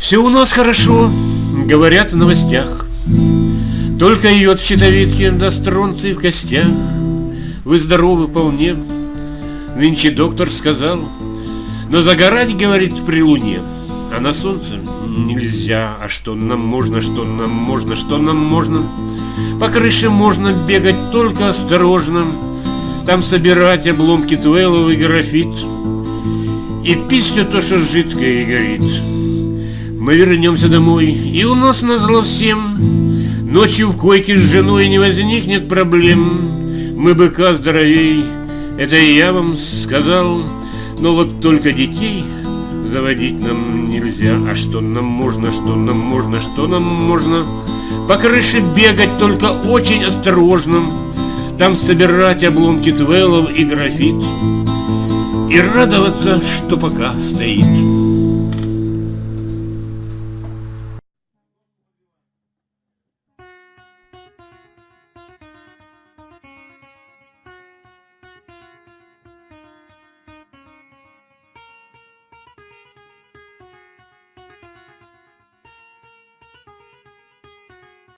Все у нас хорошо, говорят в новостях. Только йод в щитовидке, да в костях. Вы здоровы вполне, нынче доктор сказал. Но загорать, говорит, при луне, а на солнце нельзя. А что нам можно, что нам можно, что нам можно? По крыше можно бегать только осторожно. Там собирать обломки твейлов и графит. И пить все то, что жидкое и горит. Мы вернемся домой, и у нас назло всем. Ночью в койке с женой не возникнет проблем. Мы быка здоровей, это я вам сказал. Но вот только детей заводить нам нельзя. А что нам можно, что нам можно, что нам можно? По крыше бегать только очень осторожно. Там собирать обломки твелов и графит. И радоваться, что пока стоит